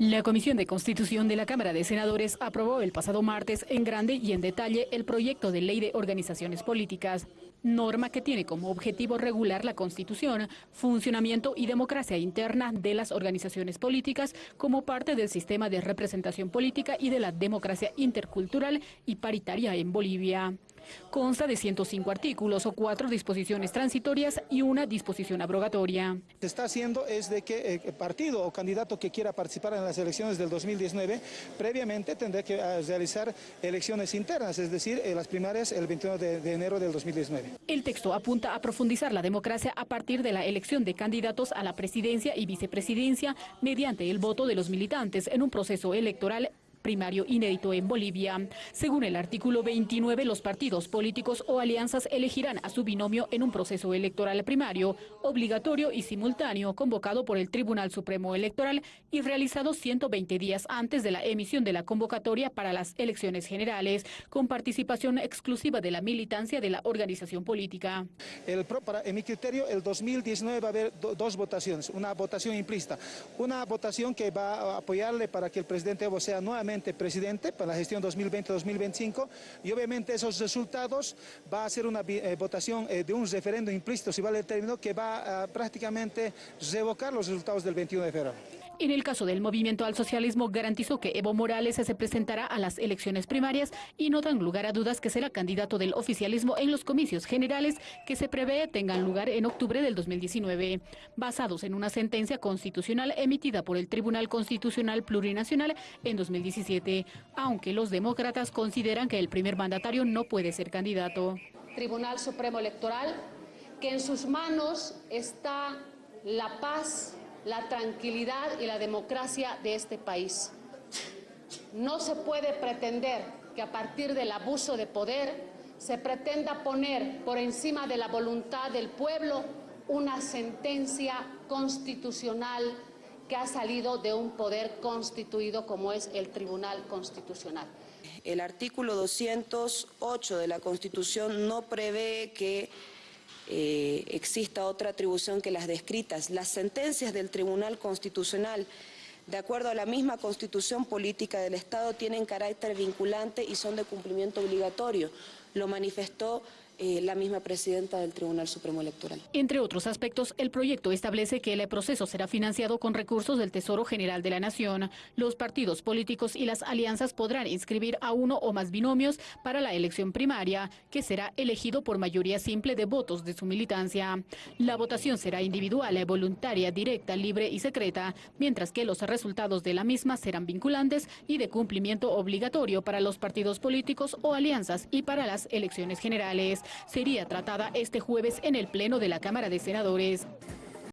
La Comisión de Constitución de la Cámara de Senadores aprobó el pasado martes en grande y en detalle el proyecto de ley de organizaciones políticas, norma que tiene como objetivo regular la constitución, funcionamiento y democracia interna de las organizaciones políticas como parte del sistema de representación política y de la democracia intercultural y paritaria en Bolivia. Consta de 105 artículos o cuatro disposiciones transitorias y una disposición abrogatoria. Se está haciendo es de que el partido o candidato que quiera participar en las elecciones del 2019 previamente tendrá que ah, realizar elecciones internas, es decir, eh, las primarias el 21 de, enero del 2019. El texto apunta a profundizar la democracia a partir de la elección de candidatos a la presidencia y vicepresidencia mediante el voto de los militantes en un proceso electoral primario inédito en Bolivia. Según el artículo 29, los partidos políticos o alianzas elegirán a su binomio en un proceso electoral primario, obligatorio y simultáneo, convocado por el Tribunal Supremo Electoral y realizado 120 días antes de la emisión de la convocatoria para las elecciones generales, con participación exclusiva de la militancia de la organización política. El, en mi criterio, el 2019 va a haber dos votaciones, una votación implícita, una votación que va a apoyarle para que el presidente Evo sea presidente para la gestión 2020-2025 y obviamente esos resultados va a ser una eh, votación eh, de un referendo implícito, si vale el término, que va a prácticamente revocar los resultados del 21 de febrero. En el caso del movimiento al socialismo, garantizó que Evo Morales se presentará a las elecciones primarias y no dan lugar a dudas que será candidato del oficialismo en los comicios generales que se prevé tengan lugar en octubre del 2019, basados en una sentencia constitucional emitida por el Tribunal Constitucional Plurinacional en 2017, aunque los demócratas consideran que el primer mandatario no puede ser candidato. Tribunal Supremo Electoral, que en sus manos está la paz la tranquilidad y la democracia de este país. No se puede pretender que a partir del abuso de poder se pretenda poner por encima de la voluntad del pueblo una sentencia constitucional que ha salido de un poder constituido como es el Tribunal Constitucional. El artículo 208 de la Constitución no prevé que eh, exista otra atribución que las descritas. Las sentencias del Tribunal Constitucional, de acuerdo a la misma Constitución Política del Estado, tienen carácter vinculante y son de cumplimiento obligatorio. Lo manifestó eh, la misma presidenta del Tribunal Supremo Electoral. Entre otros aspectos, el proyecto establece que el proceso será financiado con recursos del Tesoro General de la Nación. Los partidos políticos y las alianzas podrán inscribir a uno o más binomios para la elección primaria, que será elegido por mayoría simple de votos de su militancia. La votación será individual, voluntaria, directa, libre y secreta, mientras que los resultados de la misma serán vinculantes y de cumplimiento obligatorio para los partidos políticos o alianzas y para las elecciones generales sería tratada este jueves en el Pleno de la Cámara de Senadores.